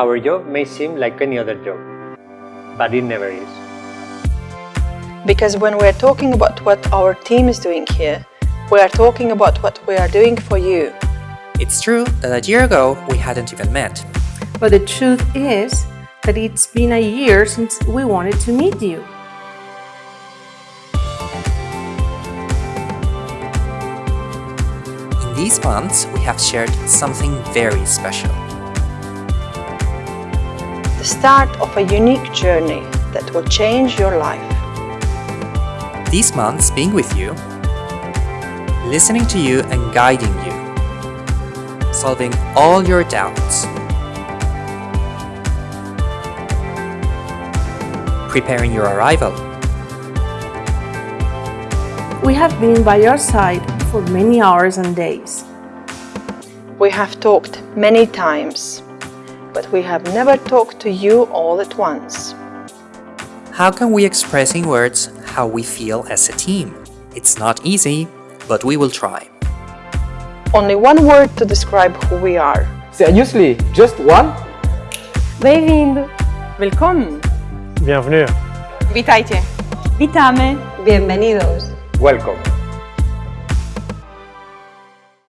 Our job may seem like any other job, but it never is. Because when we're talking about what our team is doing here, we are talking about what we are doing for you. It's true that a year ago we hadn't even met. But the truth is that it's been a year since we wanted to meet you. In these months, we have shared something very special. The start of a unique journey that will change your life. These months being with you, listening to you and guiding you, solving all your doubts, preparing your arrival. We have been by your side for many hours and days. We have talked many times, but we have never talked to you all at once. How can we express in words how we feel as a team? It's not easy, but we will try. Only one word to describe who we are. Seriously, just one? Bem-vindo! Willkommen! Bienvenue. Witajcie! Witamy! Bienvenidos! Welcome.